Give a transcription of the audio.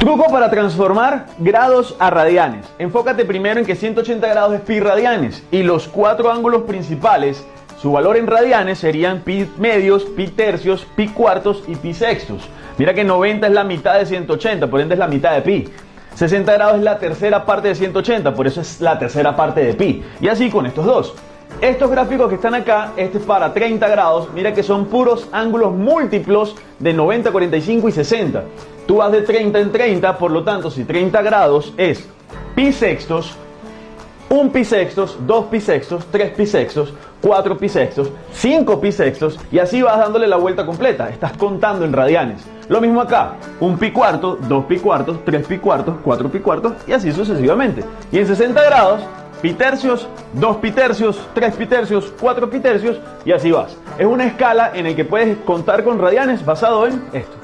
Truco para transformar grados a radianes. Enfócate primero en que 180 grados es pi radianes y los cuatro ángulos principales, su valor en radianes serían pi medios, pi tercios, pi cuartos y pi sextos. Mira que 90 es la mitad de 180, por ende es la mitad de pi. 60 grados es la tercera parte de 180, por eso es la tercera parte de pi. Y así con estos dos. Estos gráficos que están acá, este es para 30 grados, mira que son puros ángulos múltiplos de 90, 45 y 60. Tú vas de 30 en 30, por lo tanto, si 30 grados es pi sextos, 1 pi sextos, 2 pi sextos, 3 pi sextos, 4 pi sextos, 5 pi sextos y así vas dándole la vuelta completa. Estás contando en radianes. Lo mismo acá, 1 pi cuarto, 2 pi cuartos, 3 pi cuartos, 4 pi cuartos y así sucesivamente. Y en 60 grados, pi tercios, 2 pi tercios, 3 pi tercios, 4 pi tercios y así vas. Es una escala en la que puedes contar con radianes basado en esto.